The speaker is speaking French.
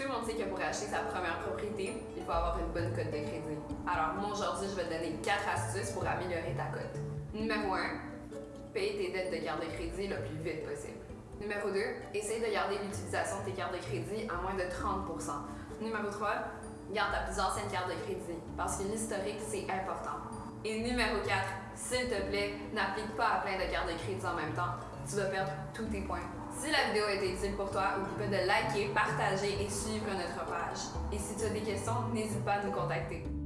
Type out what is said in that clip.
Tout le monde sait que pour acheter sa première propriété, il faut avoir une bonne cote de crédit. Alors moi aujourd'hui, je vais te donner 4 astuces pour améliorer ta cote. Numéro 1, paye tes dettes de carte de crédit le plus vite possible. Numéro 2, essaye de garder l'utilisation de tes cartes de crédit à moins de 30% Numéro 3, garde ta plus ancienne carte de crédit parce que l'historique, c'est important. Et numéro 4, s'il te plaît, n'applique pas à plein de cartes de crédit en même temps. Tu vas perdre tous tes points. Si la vidéo a été utile pour toi, n'oublie pas de liker, partager et suivre notre page. Et si tu as des questions, n'hésite pas à nous contacter.